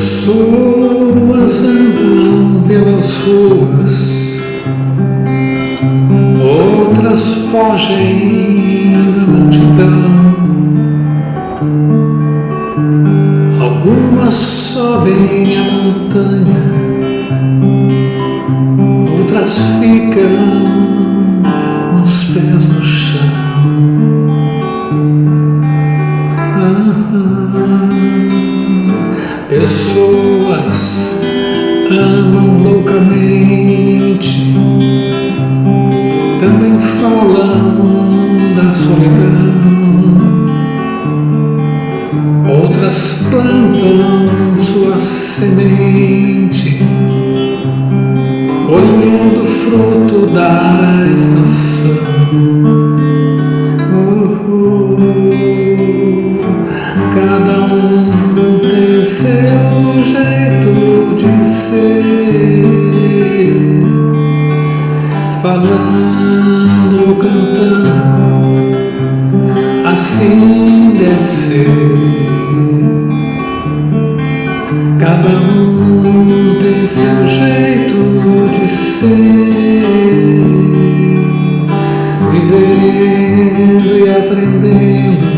Pessoas andam pelas ruas, outras fogem da multidão, algumas sobem a montanha, Pessoas amam loucamente, também falam da solidão. Outras plantam sua semente, colhendo fruto da estação. Cada um seu jeito de ser, falando cantando, assim deve ser. Cada um tem seu jeito de ser, vivendo e aprendendo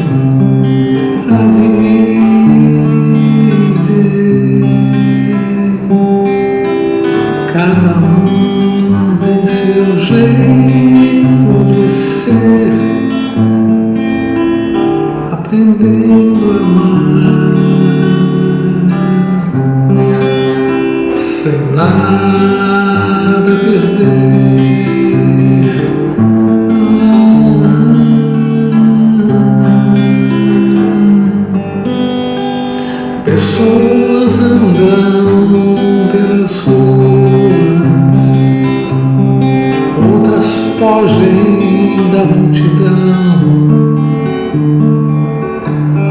sem nada perder. Pessoas andam pelas ruas, outras fogem da multidão,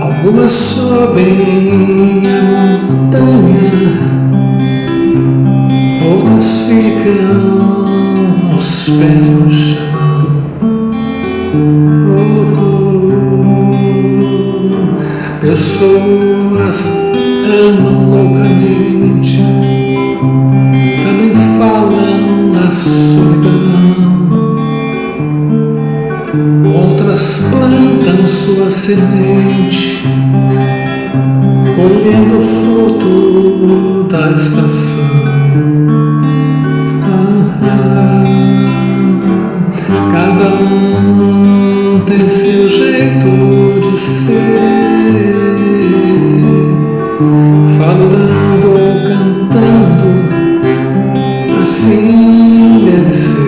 algumas sobem a montanha, outras ficam os pés no chão. Pessoas amam loucamente, também falam da solidão. Outras plantam sua semente, colhendo fruto seu jeito de ser, falando ou cantando, assim deve ser.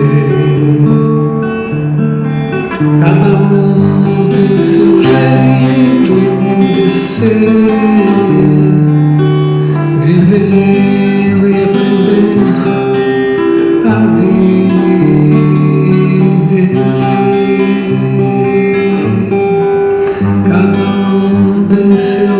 Cada um tem seu jeito de ser.